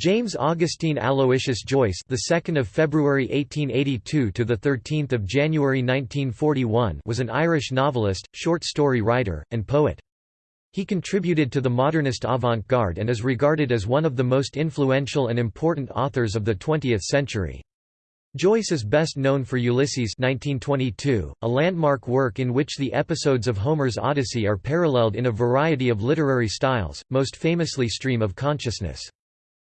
James Augustine Aloysius Joyce, the 2nd of February 1882 to the 13th of January 1941, was an Irish novelist, short story writer, and poet. He contributed to the modernist avant-garde and is regarded as one of the most influential and important authors of the 20th century. Joyce is best known for Ulysses 1922, a landmark work in which the episodes of Homer's Odyssey are paralleled in a variety of literary styles, most famously Stream of Consciousness.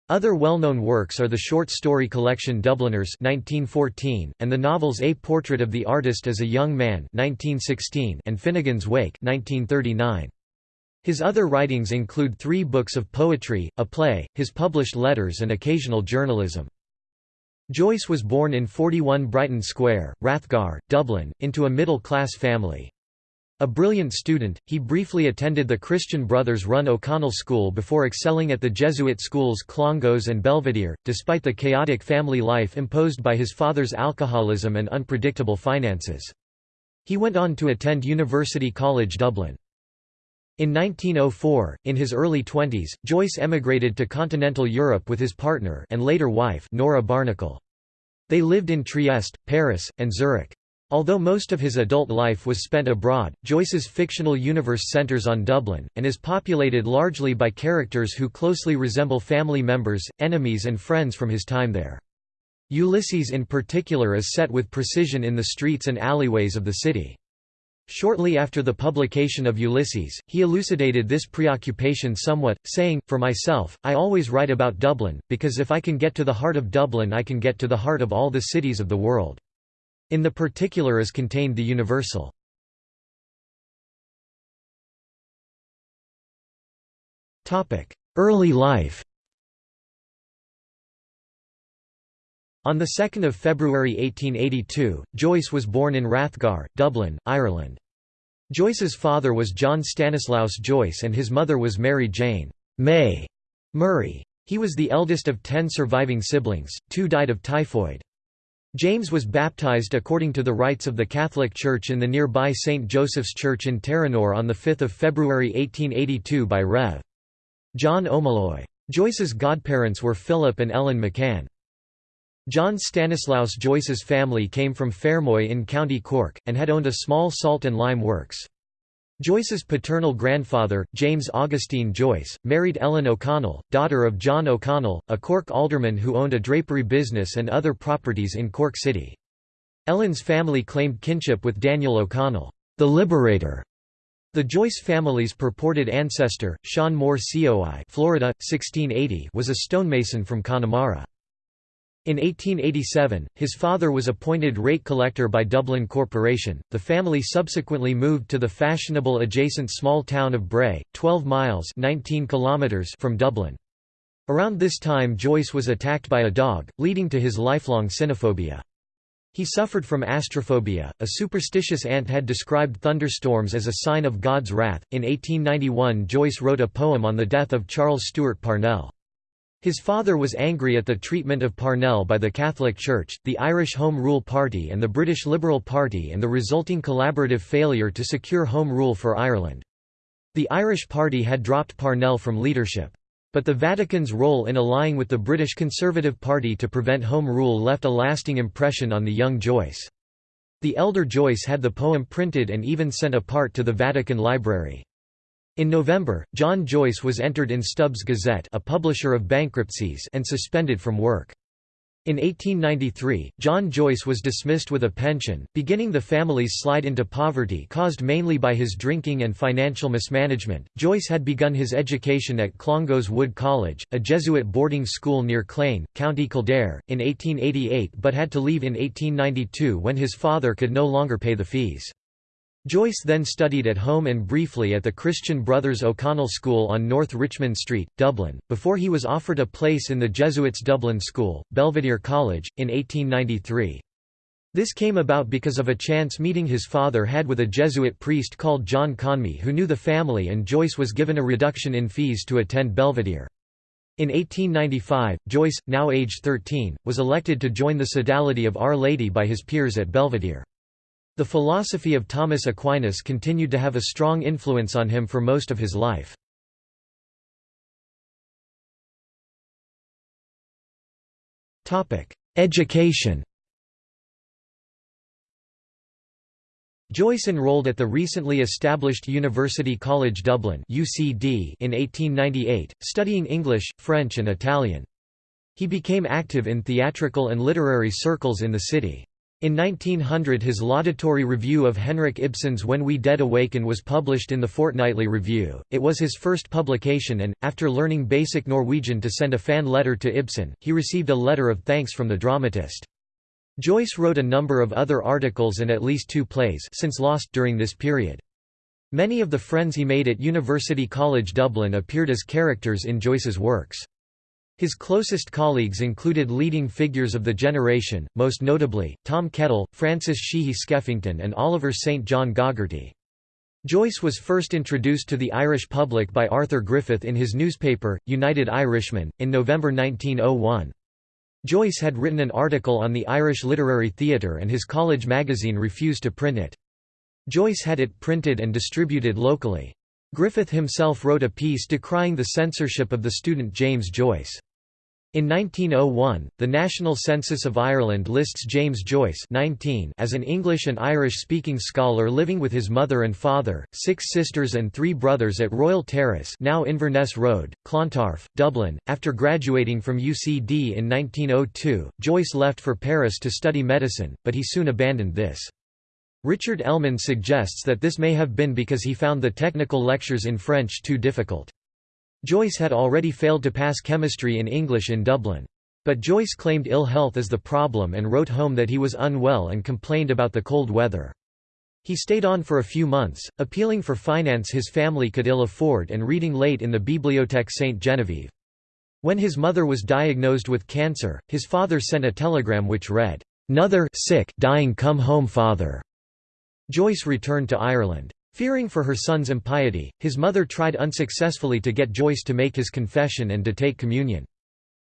Other well-known works are the short story collection Dubliners 1914, and the novels A Portrait of the Artist as a Young Man 1916 and Finnegans Wake 1939. His other writings include three books of poetry, a play, his published letters and occasional journalism. Joyce was born in 41 Brighton Square, Rathgar, Dublin, into a middle-class family. A brilliant student, he briefly attended the Christian Brothers-run O'Connell School before excelling at the Jesuit schools Clongowes and Belvedere, despite the chaotic family life imposed by his father's alcoholism and unpredictable finances. He went on to attend University College Dublin. In 1904, in his early twenties, Joyce emigrated to continental Europe with his partner and later wife Nora Barnacle. They lived in Trieste, Paris, and Zurich. Although most of his adult life was spent abroad, Joyce's fictional universe centers on Dublin, and is populated largely by characters who closely resemble family members, enemies and friends from his time there. Ulysses in particular is set with precision in the streets and alleyways of the city. Shortly after the publication of Ulysses, he elucidated this preoccupation somewhat, saying, For myself, I always write about Dublin, because if I can get to the heart of Dublin I can get to the heart of all the cities of the world. In the particular is contained the universal. Early life On 2 February 1882, Joyce was born in Rathgar, Dublin, Ireland. Joyce's father was John Stanislaus Joyce and his mother was Mary Jane May Murray. He was the eldest of ten surviving siblings, two died of typhoid. James was baptized according to the rites of the Catholic Church in the nearby St. Joseph's Church in Terenure on 5 February 1882 by Rev. John O'Mulloy. Joyce's godparents were Philip and Ellen McCann. John Stanislaus Joyce's family came from Fermoy in County Cork, and had owned a small salt and lime works. Joyce's paternal grandfather, James Augustine Joyce, married Ellen O'Connell, daughter of John O'Connell, a Cork alderman who owned a drapery business and other properties in Cork City. Ellen's family claimed kinship with Daniel O'Connell, the Liberator. The Joyce family's purported ancestor, Sean Moore Coi Florida, 1680, was a stonemason from Connemara. In 1887, his father was appointed rate collector by Dublin Corporation. The family subsequently moved to the fashionable adjacent small town of Bray, 12 miles (19 kilometers) from Dublin. Around this time Joyce was attacked by a dog, leading to his lifelong cynophobia. He suffered from astraphobia. A superstitious aunt had described thunderstorms as a sign of God's wrath. In 1891, Joyce wrote a poem on the death of Charles Stewart Parnell. His father was angry at the treatment of Parnell by the Catholic Church, the Irish Home Rule Party and the British Liberal Party and the resulting collaborative failure to secure Home Rule for Ireland. The Irish Party had dropped Parnell from leadership. But the Vatican's role in allying with the British Conservative Party to prevent Home Rule left a lasting impression on the young Joyce. The elder Joyce had the poem printed and even sent a part to the Vatican Library. In November, John Joyce was entered in Stubbs Gazette a publisher of bankruptcies and suspended from work. In 1893, John Joyce was dismissed with a pension, beginning the family's slide into poverty caused mainly by his drinking and financial mismanagement. Joyce had begun his education at Clongowes Wood College, a Jesuit boarding school near Clane, County Kildare, in 1888 but had to leave in 1892 when his father could no longer pay the fees. Joyce then studied at home and briefly at the Christian Brothers O'Connell School on North Richmond Street, Dublin, before he was offered a place in the Jesuits' Dublin School, Belvedere College, in 1893. This came about because of a chance meeting his father had with a Jesuit priest called John Conmee who knew the family and Joyce was given a reduction in fees to attend Belvedere. In 1895, Joyce, now aged 13, was elected to join the Sodality of Our Lady by his peers at Belvedere. The philosophy of Thomas Aquinas continued to have a strong influence on him for most of his life. Education Joyce enrolled at the recently established University College Dublin (UCD) in 1898, studying English, French and Italian. He became active in theatrical and literary circles in the city. In 1900 his laudatory review of Henrik Ibsen's When We Dead Awaken was published in the Fortnightly Review. It was his first publication and, after learning basic Norwegian to send a fan letter to Ibsen, he received a letter of thanks from the dramatist. Joyce wrote a number of other articles and at least two plays since lost during this period. Many of the friends he made at University College Dublin appeared as characters in Joyce's works. His closest colleagues included leading figures of the generation, most notably, Tom Kettle, Francis Sheehy Skeffington and Oliver St. John Gogarty. Joyce was first introduced to the Irish public by Arthur Griffith in his newspaper, United Irishman, in November 1901. Joyce had written an article on the Irish literary theatre and his college magazine refused to print it. Joyce had it printed and distributed locally. Griffith himself wrote a piece decrying the censorship of the student James Joyce. In 1901, the National Census of Ireland lists James Joyce 19 as an English and Irish-speaking scholar living with his mother and father, six sisters and three brothers at Royal Terrace now Inverness Road, Clontarf, Dublin. After graduating from UCD in 1902, Joyce left for Paris to study medicine, but he soon abandoned this. Richard Ellmann suggests that this may have been because he found the technical lectures in French too difficult. Joyce had already failed to pass chemistry in English in Dublin. But Joyce claimed ill health as the problem and wrote home that he was unwell and complained about the cold weather. He stayed on for a few months, appealing for finance his family could ill afford and reading late in the Bibliothèque Sainte-Geneviève. When his mother was diagnosed with cancer, his father sent a telegram which read, "'Nother sick dying come home father'". Joyce returned to Ireland. Fearing for her son's impiety, his mother tried unsuccessfully to get Joyce to make his confession and to take communion.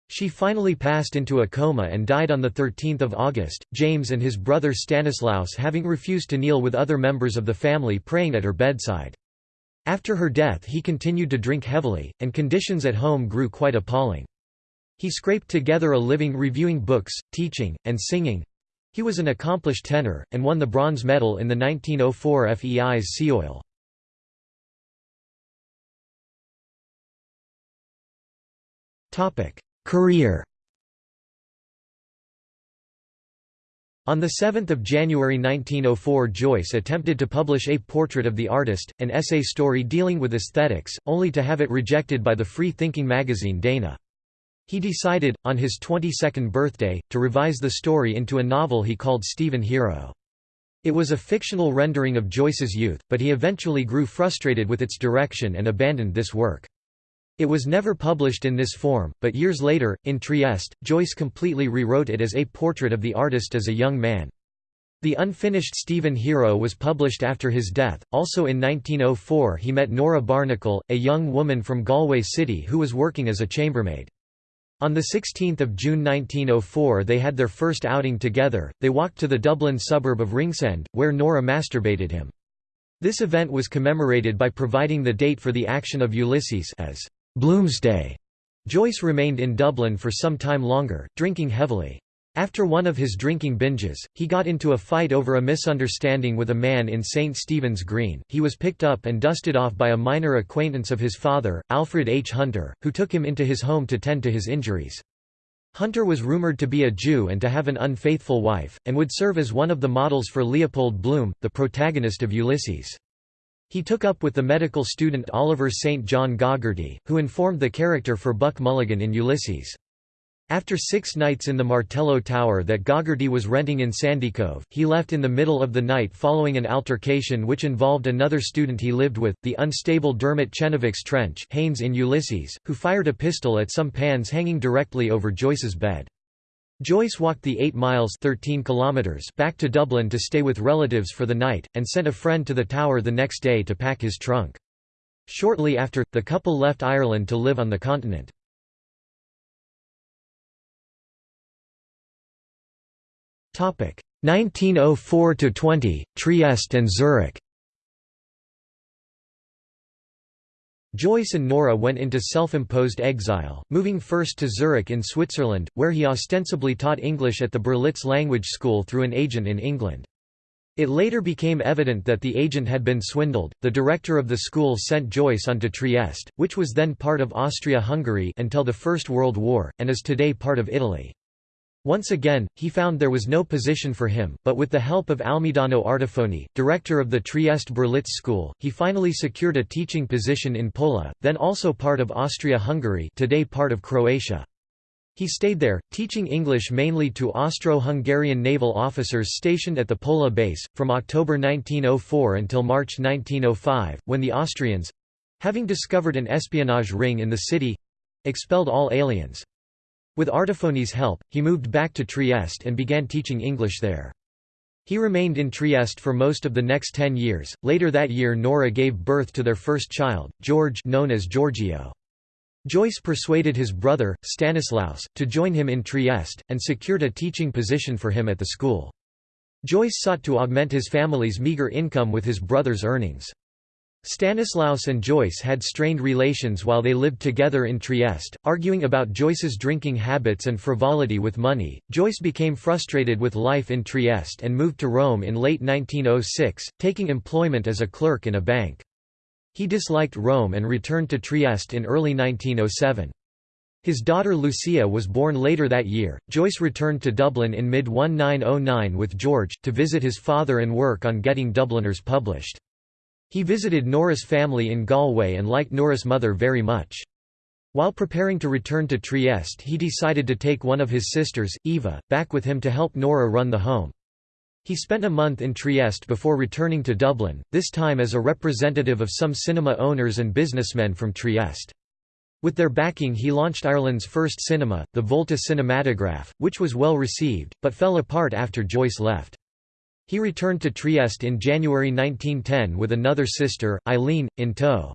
She finally passed into a coma and died on 13 August, James and his brother Stanislaus having refused to kneel with other members of the family praying at her bedside. After her death he continued to drink heavily, and conditions at home grew quite appalling. He scraped together a living reviewing books, teaching, and singing, he was an accomplished tenor, and won the bronze medal in the 1904 Feis Ceoil. Career On 7 January 1904 Joyce attempted to publish A Portrait of the Artist, an essay story dealing with aesthetics, only to have it rejected by the free-thinking magazine Dana. He decided, on his 22nd birthday, to revise the story into a novel he called Stephen Hero. It was a fictional rendering of Joyce's youth, but he eventually grew frustrated with its direction and abandoned this work. It was never published in this form, but years later, in Trieste, Joyce completely rewrote it as a portrait of the artist as a young man. The unfinished Stephen Hero was published after his death. Also in 1904, he met Nora Barnacle, a young woman from Galway City who was working as a chambermaid. On 16 June 1904 they had their first outing together, they walked to the Dublin suburb of Ringsend, where Nora masturbated him. This event was commemorated by providing the date for the action of Ulysses as Bloomsday. Joyce remained in Dublin for some time longer, drinking heavily. After one of his drinking binges, he got into a fight over a misunderstanding with a man in St. Stephen's Green. He was picked up and dusted off by a minor acquaintance of his father, Alfred H. Hunter, who took him into his home to tend to his injuries. Hunter was rumored to be a Jew and to have an unfaithful wife, and would serve as one of the models for Leopold Bloom, the protagonist of Ulysses. He took up with the medical student Oliver St. John Gogarty, who informed the character for Buck Mulligan in Ulysses. After six nights in the Martello Tower that Gogarty was renting in Sandycove, he left in the middle of the night following an altercation which involved another student he lived with, the unstable Dermot Chenevix Trench Haynes in Ulysses, who fired a pistol at some pans hanging directly over Joyce's bed. Joyce walked the 8 miles 13 kilometers back to Dublin to stay with relatives for the night, and sent a friend to the tower the next day to pack his trunk. Shortly after, the couple left Ireland to live on the continent. 1904–20, Trieste and Zurich Joyce and Nora went into self-imposed exile, moving first to Zurich in Switzerland, where he ostensibly taught English at the Berlitz Language School through an agent in England. It later became evident that the agent had been swindled. The director of the school sent Joyce on to Trieste, which was then part of Austria-Hungary until the First World War, and is today part of Italy. Once again, he found there was no position for him, but with the help of Almidano Artifoni, director of the Trieste Berlitz School, he finally secured a teaching position in Pola, then also part of Austria-Hungary today part of Croatia. He stayed there, teaching English mainly to Austro-Hungarian naval officers stationed at the Pola base, from October 1904 until March 1905, when the Austrians—having discovered an espionage ring in the city—expelled all aliens. With Artifoni's help, he moved back to Trieste and began teaching English there. He remained in Trieste for most of the next ten years. Later that year Nora gave birth to their first child, George known as Giorgio. Joyce persuaded his brother, Stanislaus, to join him in Trieste, and secured a teaching position for him at the school. Joyce sought to augment his family's meager income with his brother's earnings. Stanislaus and Joyce had strained relations while they lived together in Trieste, arguing about Joyce's drinking habits and frivolity with money. Joyce became frustrated with life in Trieste and moved to Rome in late 1906, taking employment as a clerk in a bank. He disliked Rome and returned to Trieste in early 1907. His daughter Lucia was born later that year. Joyce returned to Dublin in mid 1909 with George, to visit his father and work on getting Dubliners published. He visited Nora's family in Galway and liked Nora's mother very much. While preparing to return to Trieste he decided to take one of his sisters, Eva, back with him to help Nora run the home. He spent a month in Trieste before returning to Dublin, this time as a representative of some cinema owners and businessmen from Trieste. With their backing he launched Ireland's first cinema, the Volta Cinematograph, which was well received, but fell apart after Joyce left. He returned to Trieste in January 1910 with another sister, Eileen, in tow.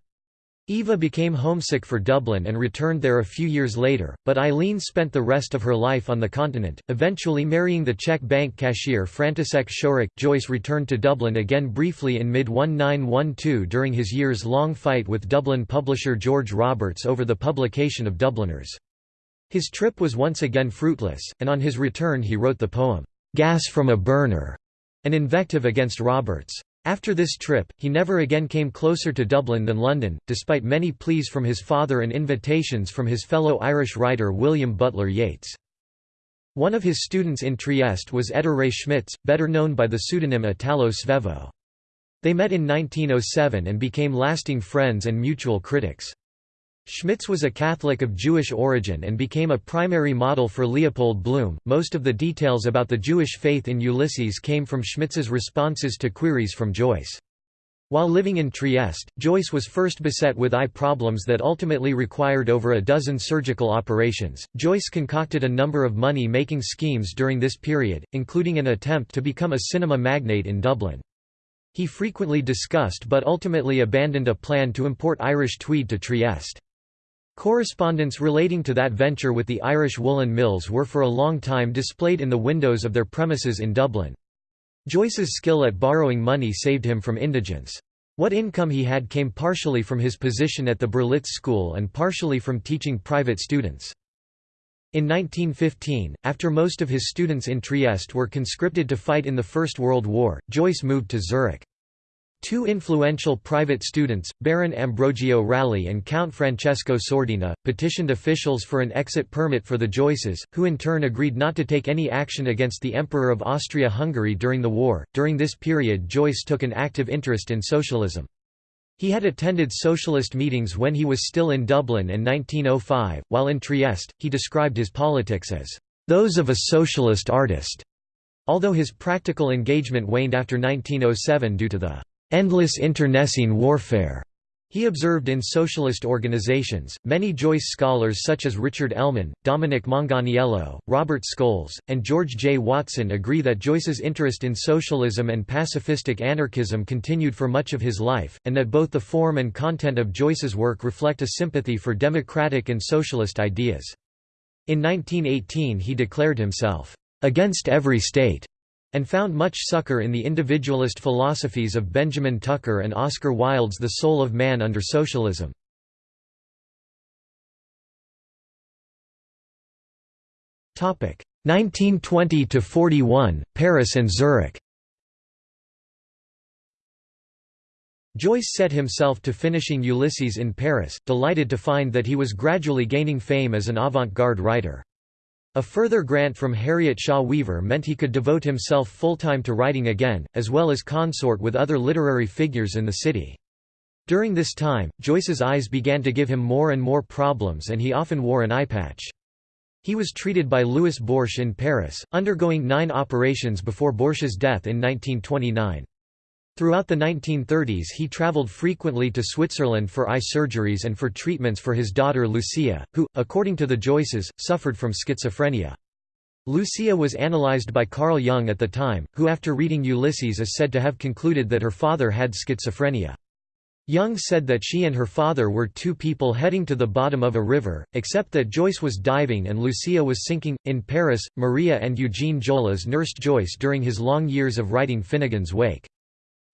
Eva became homesick for Dublin and returned there a few years later, but Eileen spent the rest of her life on the continent, eventually marrying the Czech bank cashier František Šorek. Joyce returned to Dublin again briefly in mid-1912 during his years-long fight with Dublin publisher George Roberts over the publication of Dubliners. His trip was once again fruitless, and on his return he wrote the poem, "'Gas from a Burner", an invective against Roberts. After this trip, he never again came closer to Dublin than London, despite many pleas from his father and invitations from his fellow Irish writer William Butler Yeats. One of his students in Trieste was Ettore Schmitz, better known by the pseudonym Italo Svevo. They met in 1907 and became lasting friends and mutual critics. Schmitz was a Catholic of Jewish origin and became a primary model for Leopold Bloom. Most of the details about the Jewish faith in Ulysses came from Schmitz's responses to queries from Joyce. While living in Trieste, Joyce was first beset with eye problems that ultimately required over a dozen surgical operations. Joyce concocted a number of money making schemes during this period, including an attempt to become a cinema magnate in Dublin. He frequently discussed but ultimately abandoned a plan to import Irish tweed to Trieste. Correspondence relating to that venture with the Irish woolen mills were for a long time displayed in the windows of their premises in Dublin. Joyce's skill at borrowing money saved him from indigence. What income he had came partially from his position at the Berlitz School and partially from teaching private students. In 1915, after most of his students in Trieste were conscripted to fight in the First World War, Joyce moved to Zurich. Two influential private students, Baron Ambrogio Ralli and Count Francesco Sordina, petitioned officials for an exit permit for the Joyces, who in turn agreed not to take any action against the Emperor of Austria-Hungary during the war. During this period, Joyce took an active interest in socialism. He had attended socialist meetings when he was still in Dublin in 1905. While in Trieste, he described his politics as those of a socialist artist. Although his practical engagement waned after 1907 due to the endless internecine warfare. He observed in socialist organizations, many Joyce scholars such as Richard Ellmann, Dominic Manganiello, Robert Scholes, and George J. Watson agree that Joyce's interest in socialism and pacifistic anarchism continued for much of his life, and that both the form and content of Joyce's work reflect a sympathy for democratic and socialist ideas. In 1918 he declared himself, "...against every state," and found much succor in the individualist philosophies of Benjamin Tucker and Oscar Wilde's The Soul of Man under Socialism. Topic 1920 to 41 Paris and Zurich. Joyce set himself to finishing Ulysses in Paris, delighted to find that he was gradually gaining fame as an avant-garde writer. A further grant from Harriet Shaw Weaver meant he could devote himself full-time to writing again, as well as consort with other literary figures in the city. During this time, Joyce's eyes began to give him more and more problems and he often wore an eye patch. He was treated by Louis Borsch in Paris, undergoing nine operations before Borsch's death in 1929. Throughout the 1930s he traveled frequently to Switzerland for eye surgeries and for treatments for his daughter Lucia, who, according to the Joyces, suffered from schizophrenia. Lucia was analyzed by Carl Jung at the time, who after reading Ulysses is said to have concluded that her father had schizophrenia. Jung said that she and her father were two people heading to the bottom of a river, except that Joyce was diving and Lucia was sinking. In Paris, Maria and Eugene Jolas nursed Joyce during his long years of writing Finnegans Wake.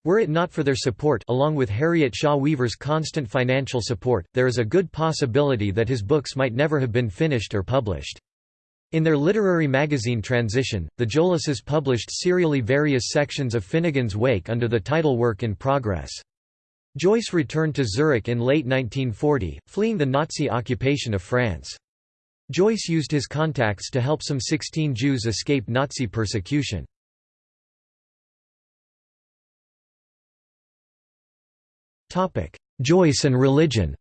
Were it not for their support along with Harriet Shaw Weaver's constant financial support, there is a good possibility that his books might never have been finished or published. In their literary magazine Transition, the Jolases published serially various sections of Finnegans Wake under the title Work in Progress. Joyce returned to Zurich in late 1940, fleeing the Nazi occupation of France. Joyce used his contacts to help some 16 Jews escape Nazi persecution. Joyce and religion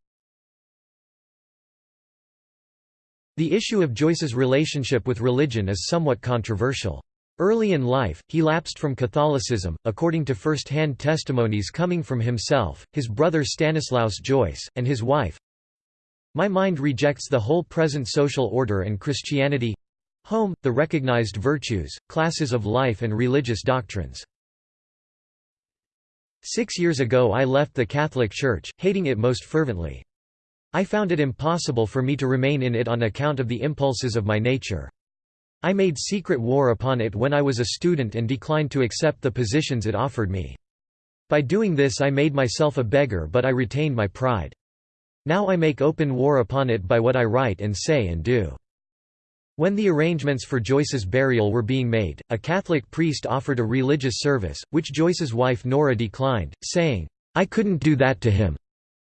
The issue of Joyce's relationship with religion is somewhat controversial. Early in life, he lapsed from Catholicism, according to first-hand testimonies coming from himself, his brother Stanislaus Joyce, and his wife. My mind rejects the whole present social order and Christianity—home, the recognized virtues, classes of life and religious doctrines. Six years ago I left the Catholic Church, hating it most fervently. I found it impossible for me to remain in it on account of the impulses of my nature. I made secret war upon it when I was a student and declined to accept the positions it offered me. By doing this I made myself a beggar but I retained my pride. Now I make open war upon it by what I write and say and do. When the arrangements for Joyce's burial were being made, a Catholic priest offered a religious service, which Joyce's wife Nora declined, saying, "'I couldn't do that to him.'"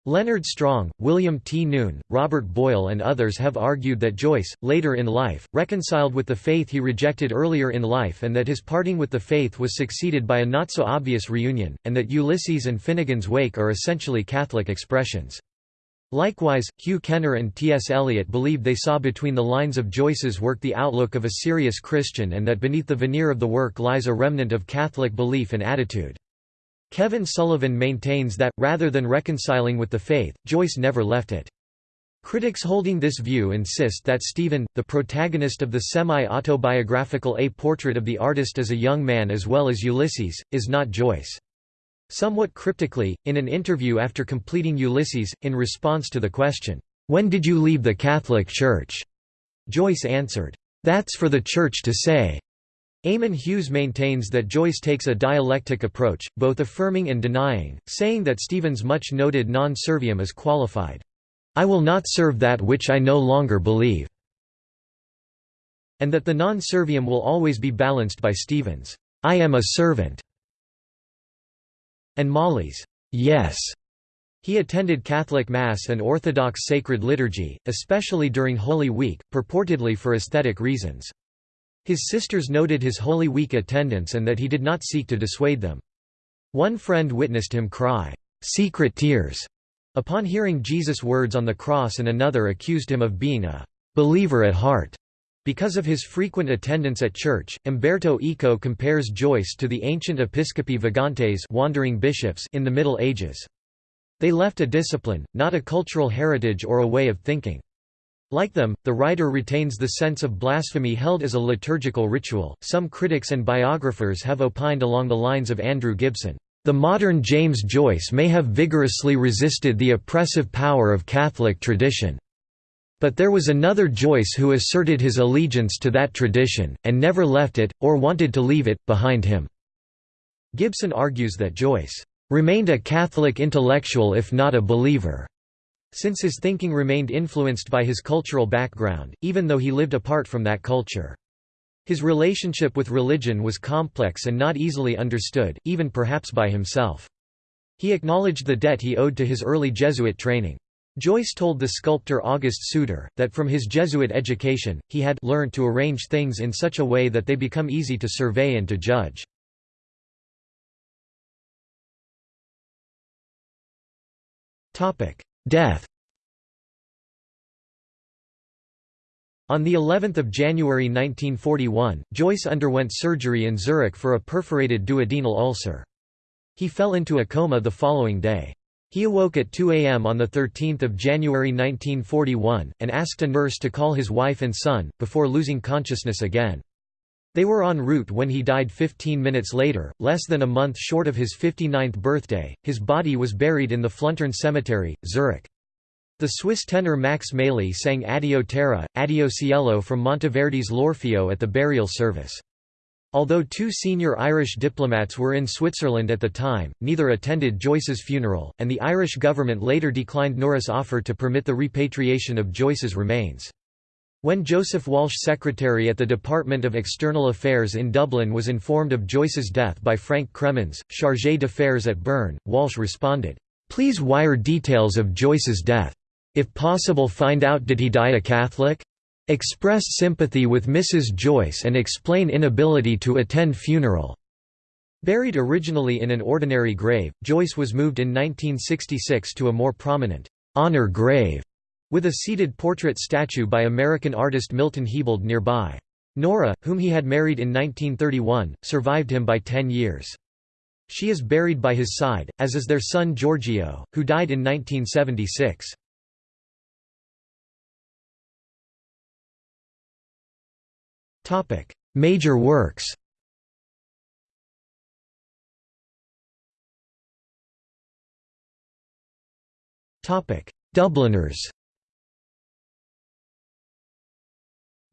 Leonard Strong, William T. Noon, Robert Boyle and others have argued that Joyce, later in life, reconciled with the faith he rejected earlier in life and that his parting with the faith was succeeded by a not-so-obvious reunion, and that Ulysses and Finnegans Wake are essentially Catholic expressions. Likewise, Hugh Kenner and T.S. Eliot believed they saw between the lines of Joyce's work the outlook of a serious Christian and that beneath the veneer of the work lies a remnant of Catholic belief and attitude. Kevin Sullivan maintains that, rather than reconciling with the faith, Joyce never left it. Critics holding this view insist that Stephen, the protagonist of the semi-autobiographical A Portrait of the Artist as a Young Man as well as Ulysses, is not Joyce. Somewhat cryptically, in an interview after completing Ulysses, in response to the question, "'When did you leave the Catholic Church?' Joyce answered, "'That's for the Church to say.'" Eamon Hughes maintains that Joyce takes a dialectic approach, both affirming and denying, saying that Stephen's much-noted non serviam is qualified, "'I will not serve that which I no longer believe' and that the non serviam will always be balanced by Stephen's, "'I am a servant' and Molly's yes. He attended Catholic Mass and Orthodox sacred liturgy, especially during Holy Week, purportedly for aesthetic reasons. His sisters noted his Holy Week attendance and that he did not seek to dissuade them. One friend witnessed him cry, "'secret tears' upon hearing Jesus' words on the cross and another accused him of being a "'believer at heart' Because of his frequent attendance at church, Umberto Eco compares Joyce to the ancient episcopi vagantes wandering bishops in the Middle Ages. They left a discipline, not a cultural heritage or a way of thinking. Like them, the writer retains the sense of blasphemy held as a liturgical ritual. Some critics and biographers have opined along the lines of Andrew Gibson. The modern James Joyce may have vigorously resisted the oppressive power of Catholic tradition. But there was another Joyce who asserted his allegiance to that tradition, and never left it, or wanted to leave it, behind him." Gibson argues that Joyce "...remained a Catholic intellectual if not a believer." since his thinking remained influenced by his cultural background, even though he lived apart from that culture. His relationship with religion was complex and not easily understood, even perhaps by himself. He acknowledged the debt he owed to his early Jesuit training. Joyce told the sculptor August Suter, that from his Jesuit education, he had learned to arrange things in such a way that they become easy to survey and to judge. Death On the 11th of January 1941, Joyce underwent surgery in Zurich for a perforated duodenal ulcer. He fell into a coma the following day. He awoke at 2 a.m. on 13 January 1941, and asked a nurse to call his wife and son, before losing consciousness again. They were en route when he died 15 minutes later, less than a month short of his 59th birthday. His body was buried in the Fluntern Cemetery, Zurich. The Swiss tenor Max Meili sang Addio Terra, Addio Cielo from Monteverdi's L'Orfeo at the burial service. Although two senior Irish diplomats were in Switzerland at the time, neither attended Joyce's funeral, and the Irish government later declined Nora's offer to permit the repatriation of Joyce's remains. When Joseph Walsh secretary at the Department of External Affairs in Dublin was informed of Joyce's death by Frank Cremins, chargé d'affaires at Bern, Walsh responded, "'Please wire details of Joyce's death. If possible find out did he die a Catholic? Express sympathy with Mrs. Joyce and explain inability to attend funeral." Buried originally in an ordinary grave, Joyce was moved in 1966 to a more prominent, honor grave, with a seated portrait statue by American artist Milton Hebald nearby. Nora, whom he had married in 1931, survived him by ten years. She is buried by his side, as is their son Giorgio, who died in 1976. Topic: Major works. Topic: Dubliners.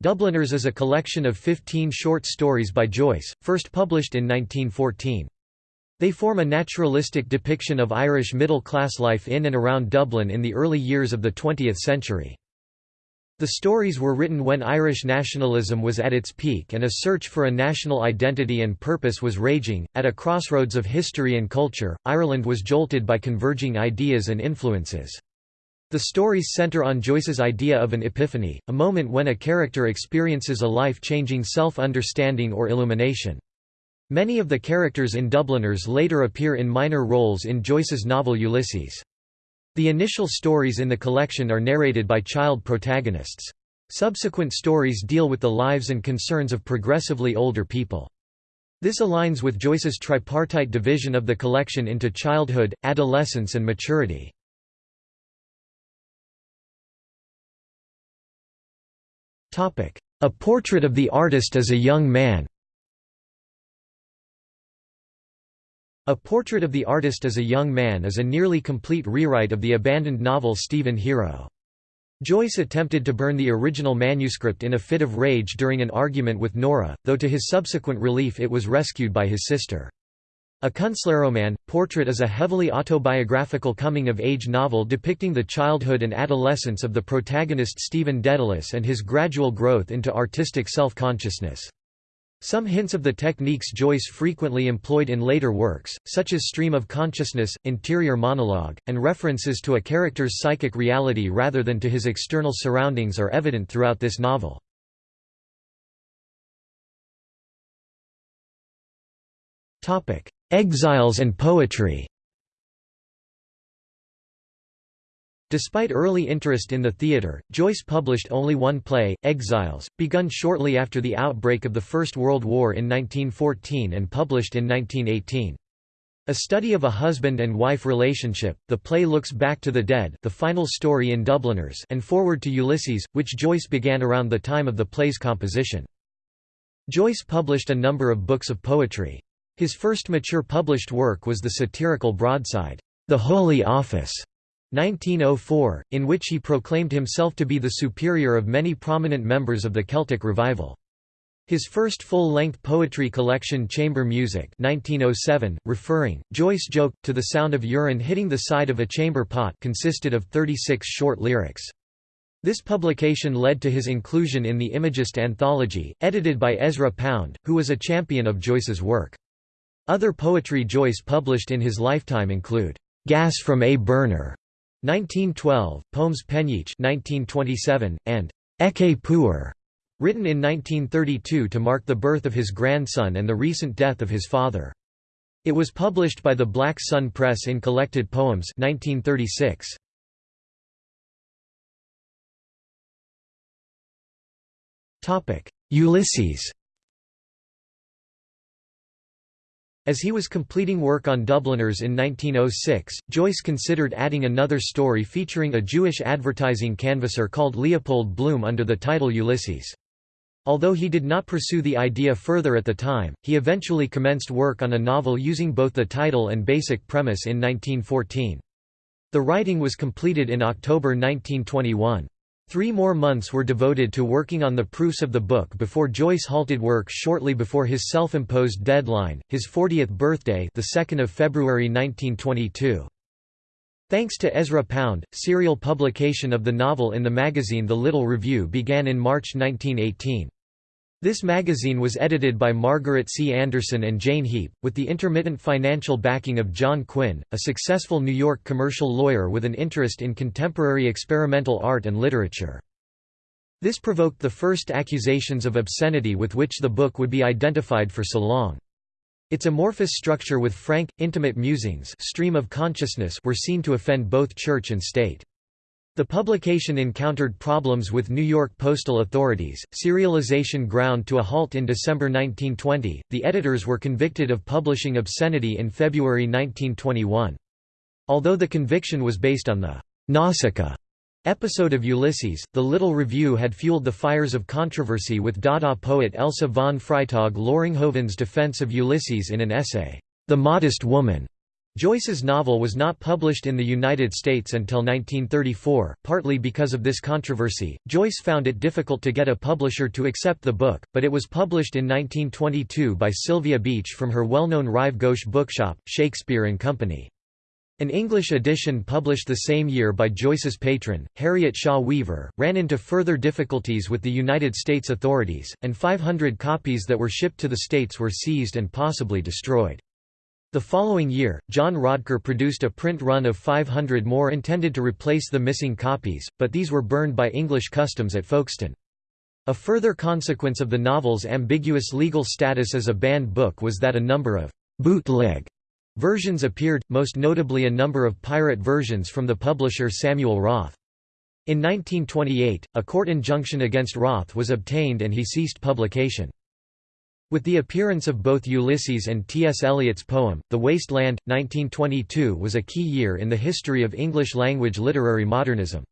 Dubliners is a collection of 15 short stories by Joyce, first published in 1914. They form a naturalistic depiction of Irish middle-class life in and around Dublin in the early years of the 20th century. The stories were written when Irish nationalism was at its peak and a search for a national identity and purpose was raging. At a crossroads of history and culture, Ireland was jolted by converging ideas and influences. The stories center on Joyce's idea of an epiphany, a moment when a character experiences a life-changing self-understanding or illumination. Many of the characters in Dubliners later appear in minor roles in Joyce's novel Ulysses. The initial stories in the collection are narrated by child protagonists. Subsequent stories deal with the lives and concerns of progressively older people. This aligns with Joyce's tripartite division of the collection into childhood, adolescence and maturity. A portrait of the artist as a young man A Portrait of the Artist as a Young Man is a nearly complete rewrite of the abandoned novel Stephen Hero. Joyce attempted to burn the original manuscript in a fit of rage during an argument with Nora, though to his subsequent relief it was rescued by his sister. A Künstlerroman, Portrait is a heavily autobiographical coming-of-age novel depicting the childhood and adolescence of the protagonist Stephen Dedalus and his gradual growth into artistic self-consciousness. Some hints of the techniques Joyce frequently employed in later works, such as stream of consciousness, interior monologue, and references to a character's psychic reality rather than to his external surroundings are evident throughout this novel. Exiles and poetry Despite early interest in the theatre, Joyce published only one play, Exiles, begun shortly after the outbreak of the First World War in 1914 and published in 1918. A study of a husband and wife relationship, the play looks back to the dead the final story in Dubliners and forward to Ulysses, which Joyce began around the time of the play's composition. Joyce published a number of books of poetry. His first mature published work was the satirical broadside, The Holy Office, 1904, in which he proclaimed himself to be the superior of many prominent members of the Celtic revival. His first full-length poetry collection Chamber Music 1907, referring, Joyce joke, to the sound of urine hitting the side of a chamber pot consisted of 36 short lyrics. This publication led to his inclusion in the Imagist anthology, edited by Ezra Pound, who was a champion of Joyce's work. Other poetry Joyce published in his lifetime include, "'Gas from a Burner' 1912, Pomes Penyeach 1927, and "'Ecce Puer' Written in 1932 to mark the birth of his grandson and the recent death of his father. It was published by the Black Sun Press in Collected Poems 1936. Ulysses As he was completing work on Dubliners in 1906, Joyce considered adding another story featuring a Jewish advertising canvasser called Leopold Bloom under the title Ulysses. Although he did not pursue the idea further at the time, he eventually commenced work on a novel using both the title and basic premise in 1914. The writing was completed in October 1921. Three more months were devoted to working on the proofs of the book before Joyce halted work shortly before his self-imposed deadline, his 40th birthday the 2nd of February 1922. Thanks to Ezra Pound, serial publication of the novel in the magazine The Little Review began in March 1918. This magazine was edited by Margaret C. Anderson and Jane Heap, with the intermittent financial backing of John Quinn, a successful New York commercial lawyer with an interest in contemporary experimental art and literature. This provoked the first accusations of obscenity with which the book would be identified for so long. Its amorphous structure with frank, intimate musings stream of consciousness were seen to offend both church and state. The publication encountered problems with New York postal authorities, serialization ground to a halt in December 1920, the editors were convicted of publishing obscenity in February 1921. Although the conviction was based on the Nausicaa episode of Ulysses, the Little Review had fueled the fires of controversy with Dada poet Elsa von Freytag Loringhoven's defense of Ulysses in an essay, The Modest Woman. Joyce's novel was not published in the United States until 1934, partly because of this controversy. Joyce found it difficult to get a publisher to accept the book, but it was published in 1922 by Sylvia Beach from her well-known Rive Gauche bookshop, Shakespeare and Company. An English edition published the same year by Joyce's patron, Harriet Shaw Weaver, ran into further difficulties with the United States authorities, and 500 copies that were shipped to the States were seized and possibly destroyed. The following year, John Rodker produced a print run of 500 more intended to replace the missing copies, but these were burned by English customs at Folkestone. A further consequence of the novel's ambiguous legal status as a banned book was that a number of bootleg Versions appeared, most notably a number of pirate versions from the publisher Samuel Roth. In 1928, a court injunction against Roth was obtained and he ceased publication. With the appearance of both Ulysses and T.S. Eliot's poem, The Waste Land, 1922 was a key year in the history of English-language literary modernism.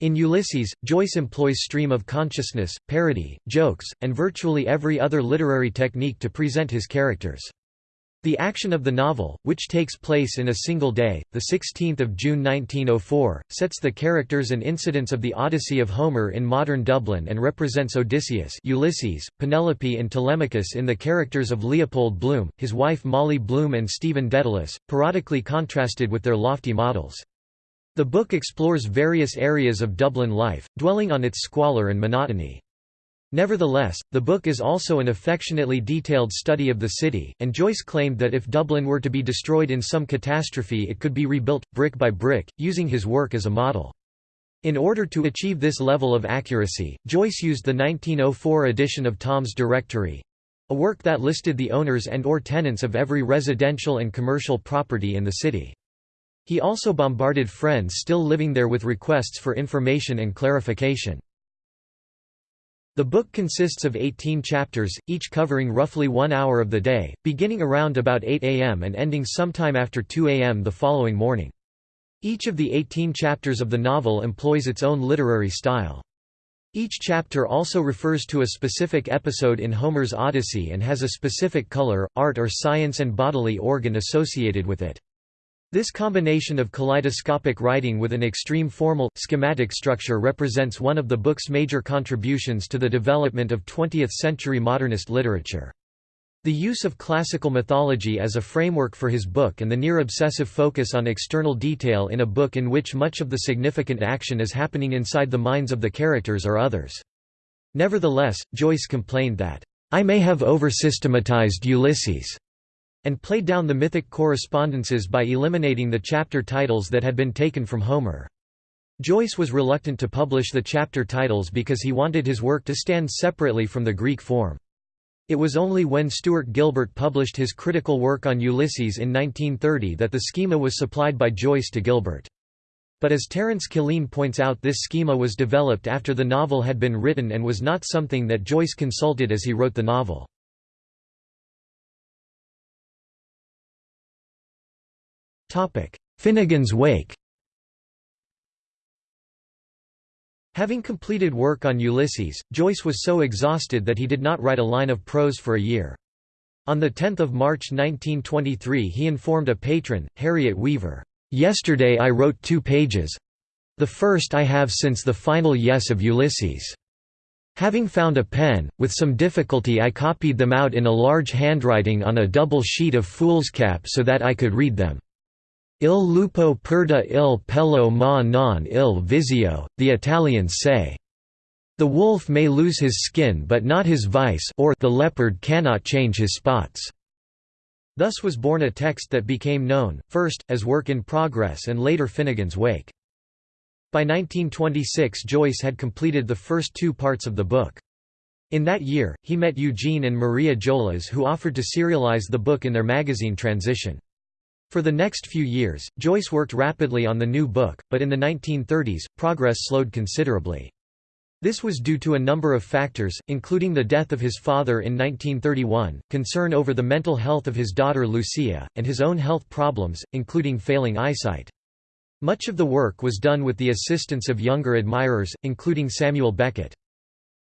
In Ulysses, Joyce employs stream of consciousness, parody, jokes, and virtually every other literary technique to present his characters. The action of the novel, which takes place in a single day, 16 June 1904, sets the characters and incidents of the Odyssey of Homer in modern Dublin and represents Odysseus Ulysses, Penelope and Telemachus in the characters of Leopold Bloom, his wife Molly Bloom and Stephen Dedalus, parodically contrasted with their lofty models. The book explores various areas of Dublin life, dwelling on its squalor and monotony. Nevertheless, the book is also an affectionately detailed study of the city, and Joyce claimed that if Dublin were to be destroyed in some catastrophe it could be rebuilt, brick by brick, using his work as a model. In order to achieve this level of accuracy, Joyce used the 1904 edition of Thom's Directory—a work that listed the owners and or tenants of every residential and commercial property in the city. He also bombarded friends still living there with requests for information and clarification. The book consists of 18 chapters, each covering roughly one hour of the day, beginning around about 8 am and ending sometime after 2 am the following morning. Each of the 18 chapters of the novel employs its own literary style. Each chapter also refers to a specific episode in Homer's Odyssey and has a specific color, art or science and bodily organ associated with it. This combination of kaleidoscopic writing with an extreme formal, schematic structure represents one of the book's major contributions to the development of 20th-century modernist literature. The use of classical mythology as a framework for his book and the near-obsessive focus on external detail in a book in which much of the significant action is happening inside the minds of the characters or others. Nevertheless, Joyce complained that, "...I may have over-systematized Ulysses." And played down the mythic correspondences by eliminating the chapter titles that had been taken from Homer. Joyce was reluctant to publish the chapter titles because he wanted his work to stand separately from the Greek form. It was only when Stuart Gilbert published his critical work on Ulysses in 1930 that the schema was supplied by Joyce to Gilbert. But as Terence Killeen points out this schema was developed after the novel had been written and was not something that Joyce consulted as he wrote the novel. Finnegans Wake Having completed work on Ulysses, Joyce was so exhausted that he did not write a line of prose for a year. On 10 March 1923 he informed a patron, Harriet Weaver, "'Yesterday I wrote two pages—the first I have since the final yes of Ulysses. Having found a pen, with some difficulty I copied them out in a large handwriting on a double sheet of foolscap so that I could read them. Il lupo perda il pelo ma non il vizio, the Italians say. The wolf may lose his skin but not his vice or the leopard cannot change his spots. Thus was born a text that became known, first, as Work in Progress and later Finnegans Wake. By 1926 Joyce had completed the first two parts of the book. In that year, he met Eugene and Maria Jolas who offered to serialize the book in their magazine Transition. For the next few years, Joyce worked rapidly on the new book, but in the 1930s, progress slowed considerably. This was due to a number of factors, including the death of his father in 1931, concern over the mental health of his daughter Lucia, and his own health problems, including failing eyesight. Much of the work was done with the assistance of younger admirers, including Samuel Beckett.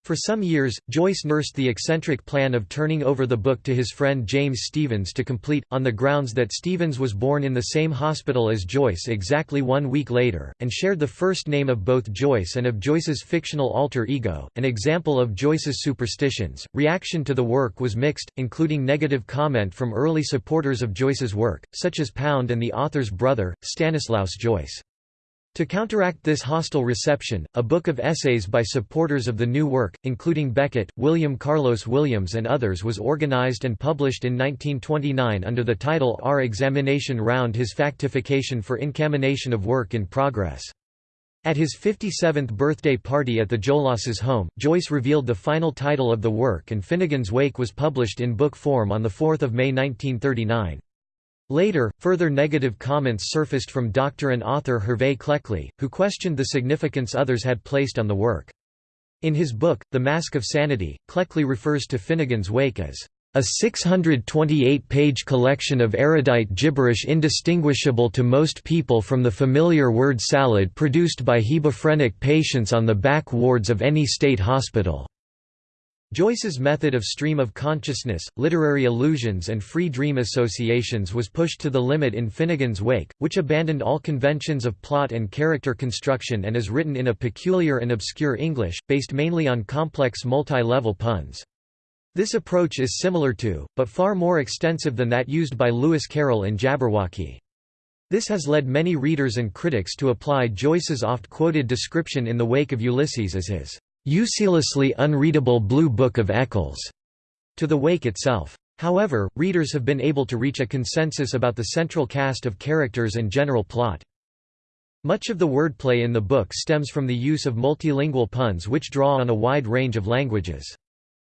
For some years, Joyce nursed the eccentric plan of turning over the book to his friend James Stephens to complete, on the grounds that Stephens was born in the same hospital as Joyce exactly one week later, and shared the first name of both Joyce and of Joyce's fictional alter ego, an example of Joyce's superstitions. Reaction to the work was mixed, including negative comment from early supporters of Joyce's work, such as Pound and the author's brother, Stanislaus Joyce. To counteract this hostile reception, a book of essays by supporters of the new work, including Beckett, William Carlos Williams and others was organized and published in 1929 under the title Our Exagmination Round His Factification for Incamination of Work in Progress. At his 57th birthday party at the Jolas's home, Joyce revealed the final title of the work and Finnegans Wake was published in book form on 4 May 1939. Later, further negative comments surfaced from doctor and author Hervey Cleckley, who questioned the significance others had placed on the work. In his book, The Mask of Sanity, Clecquely refers to Finnegans Wake as a 628-page collection of erudite gibberish indistinguishable to most people from the familiar word salad produced by hebephrenic patients on the back wards of any state hospital. Joyce's method of stream of consciousness, literary illusions and free dream associations was pushed to the limit in Finnegans Wake, which abandoned all conventions of plot and character construction and is written in a peculiar and obscure English, based mainly on complex multi-level puns. This approach is similar to, but far more extensive than that used by Lewis Carroll in Jabberwocky. This has led many readers and critics to apply Joyce's oft-quoted description in the wake of Ulysses as his uselessly unreadable Blue Book of Eccles to the wake itself. However, readers have been able to reach a consensus about the central cast of characters and general plot. Much of the wordplay in the book stems from the use of multilingual puns which draw on a wide range of languages.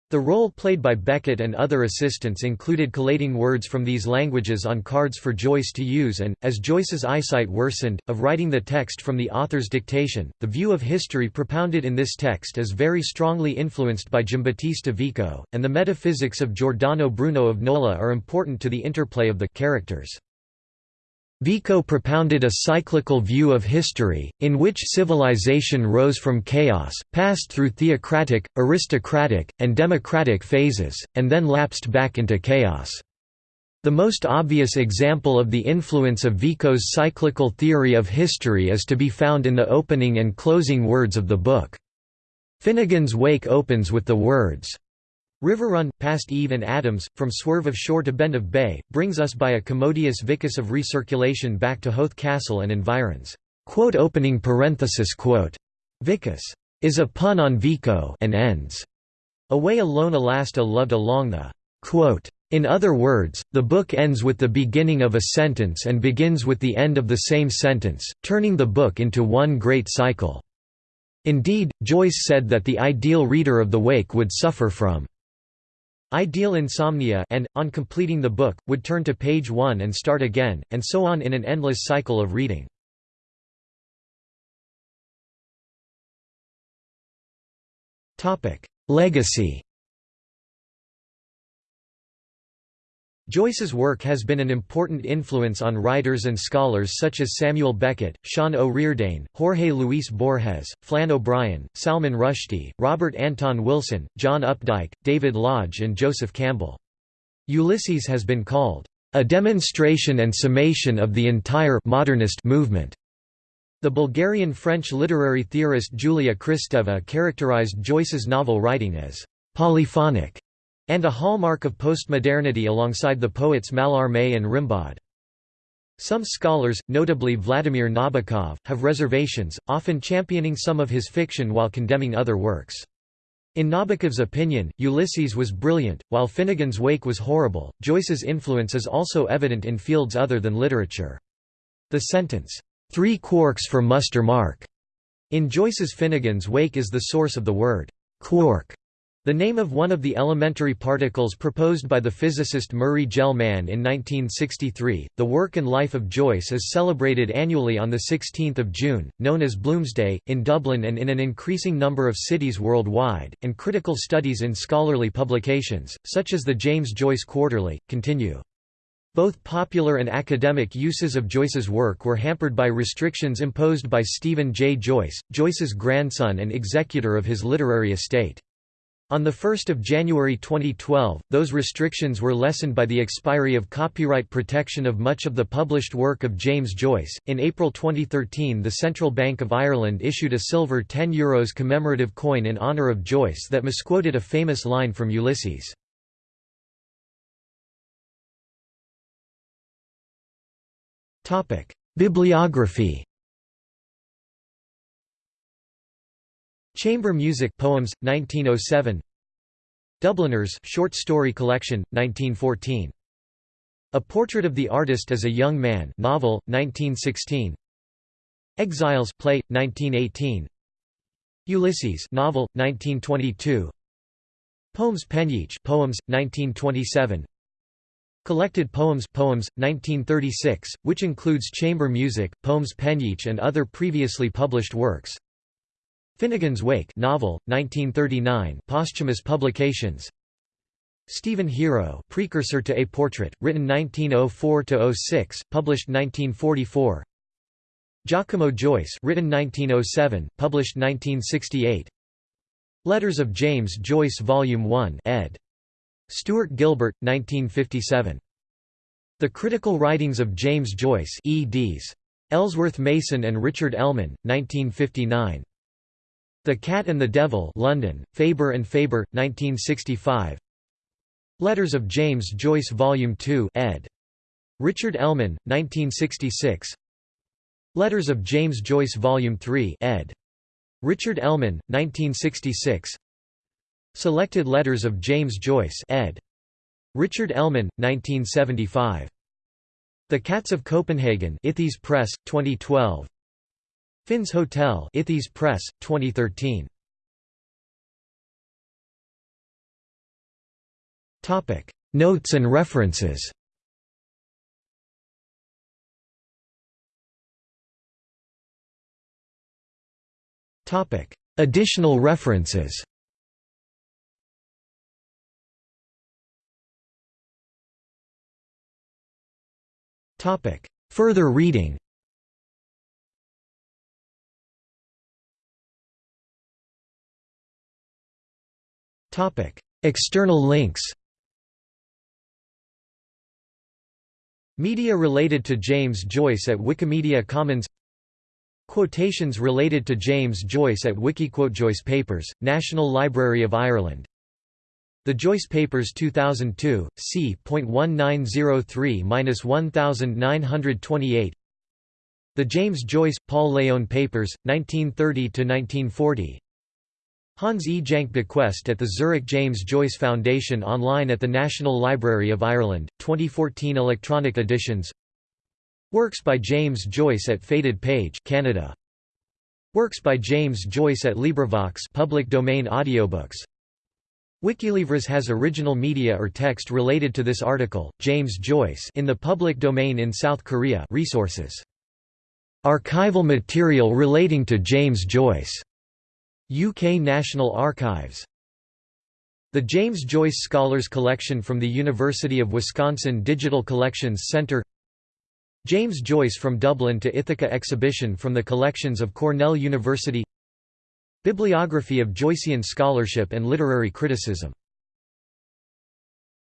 The role played by Beckett and other assistants included collating words from these languages on cards for Joyce to use and, as Joyce's eyesight worsened, of writing the text from the author's dictation. The view of history propounded in this text is very strongly influenced by Giambattista Vico, and the metaphysics of Giordano Bruno of Nola are important to the interplay of the characters. Vico propounded a cyclical view of history, in which civilization rose from chaos, passed through theocratic, aristocratic, and democratic phases, and then lapsed back into chaos. The most obvious example of the influence of Vico's cyclical theory of history is to be found in the opening and closing words of the book. Finnegans Wake opens with the words, riverrun, past Eve and Adams, from swerve of shore to bend of bay, brings us by a commodious vicus of recirculation back to Howth Castle and environs. Quote opening parenthesis quote. Vicus is a pun on Vico and ends. Away alone Alasta loved along the quote. In other words, the book ends with the beginning of a sentence and begins with the end of the same sentence, turning the book into one great cycle. Indeed, Joyce said that the ideal reader of The Wake would suffer from ideal insomnia and, on completing the book, would turn to page one and start again, and so on in an endless cycle of reading. Legacy Joyce's work has been an important influence on writers and scholars such as Samuel Beckett, Sean Ó Ríordáin, Jorge Luis Borges, Flann O'Brien, Salman Rushdie, Robert Anton Wilson, John Updike, David Lodge and Joseph Campbell. Ulysses has been called, "...a demonstration and summation of the entire modernist movement." The Bulgarian-French literary theorist Julia Kristeva characterized Joyce's novel writing as «polyphonic» and a hallmark of postmodernity alongside the poets Mallarmé and Rimbaud. Some scholars, notably Vladimir Nabokov, have reservations, often championing some of his fiction while condemning other works. In Nabokov's opinion, Ulysses was brilliant, while Finnegans Wake was horrible. Joyce's influence is also evident in fields other than literature. The sentence, three quarks for muster mark, in Joyce's Finnegans Wake is the source of the word quark. The name of one of the elementary particles proposed by the physicist Murray Gell-Mann in 1963. The work and life of Joyce is celebrated annually on the 16th of June, known as Bloomsday, in Dublin and in an increasing number of cities worldwide, and critical studies in scholarly publications, such as the James Joyce Quarterly, continue. Both popular and academic uses of Joyce's work were hampered by restrictions imposed by Stephen J. Joyce, Joyce's grandson and executor of his literary estate. On 1 January 2012, those restrictions were lessened by the expiry of copyright protection of much of the published work of James Joyce. In April 2013, the Central Bank of Ireland issued a silver €10 Euros commemorative coin in honour of Joyce that misquoted a famous line from Ulysses. Bibliography Chamber Music Poems, 1907 Dubliners short story collection, 1914. A Portrait of the Artist as a Young Man novel, 1916 Exiles play, 1918 Ulysses novel, 1922 Pomes Penyeach poems, 1927 Collected Poems Poems, 1936, which includes chamber music, Pomes Penyeach and other previously published works Finnegans Wake novel, 1939 posthumous publications Stephen Hero precursor to A Portrait, written 1904–06, published 1944 Giacomo Joyce written 1907, published 1968 Letters of James Joyce Volume 1 ed. Stuart Gilbert, 1957. The Critical Writings of James Joyce eds. Ellsworth Mason and Richard Ellmann, 1959. The Cat and the Devil London, Faber and Faber, 1965 Letters of James Joyce Volume 2 ed. Richard Ellmann, 1966 Letters of James Joyce Volume 3 ed. Richard Ellmann, 1966 Selected Letters of James Joyce ed. Richard Ellmann, 1975. The Cats of Copenhagen Ithys Press, 2012 Finn's Hotel Ithys Press, 2013. Notes and references. Additional references. Topic. Further reading External links Media related to James Joyce at Wikimedia Commons Quotations related to James Joyce at Wikiquote Joyce Papers, National Library of Ireland The Joyce Papers 2002, c.1903–1928 The James Joyce, Paul Léon Papers, 1930–1940 Hans E. Jahnke bequest at the Zurich James Joyce Foundation online at the National Library of Ireland, 2014 electronic editions Works by James Joyce at Faded Page Canada. Works by James Joyce at LibriVox public domain audiobooks. Wikilivres has original media or text related to this article. James Joyce in the public domain in South Korea. Resources. Archival material relating to James Joyce. UK National Archives. The James Joyce Scholars Collection from the University of Wisconsin Digital Collections Center James Joyce from Dublin to Ithaca exhibition from the collections of Cornell University. Bibliography of Joycean scholarship and literary criticism